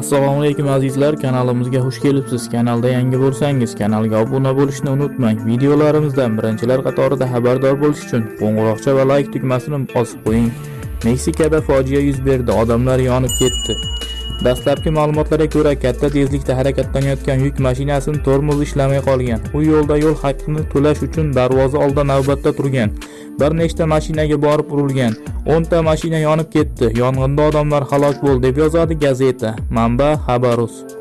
assalomu alaykum azizlar. Kanalimizga xush kelibsiz. Kanalda yangi bo'lsangiz kanalga obuna bo'lishni unutmang. Videolarimizdan birinchilar qatorida xabardor bo'lish uchun qo'ng'iroqcha va layk tugmasini bosib qo'ying. Meksikada fojia yuz berdi. Odamlar yonib ketdi. Dastlabki ma'lumotlarga ko'ra katta tezlikda harakatlanayotgan yuk mashinasini tormozi ishlamay qolgan. U yo'lda yo'l haqqini to'lash uchun darvoza oldida navbatda turgan. Bir nechta mashinaga borib urilgan. 10 ta mashina yonib ketdi. Yong'inda odamlar halok bo'ldi deb yozadi gazeta. Manba xabarus.